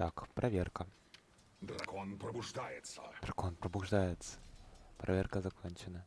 Так, проверка. Дракон пробуждается. Дракон пробуждается. Проверка закончена.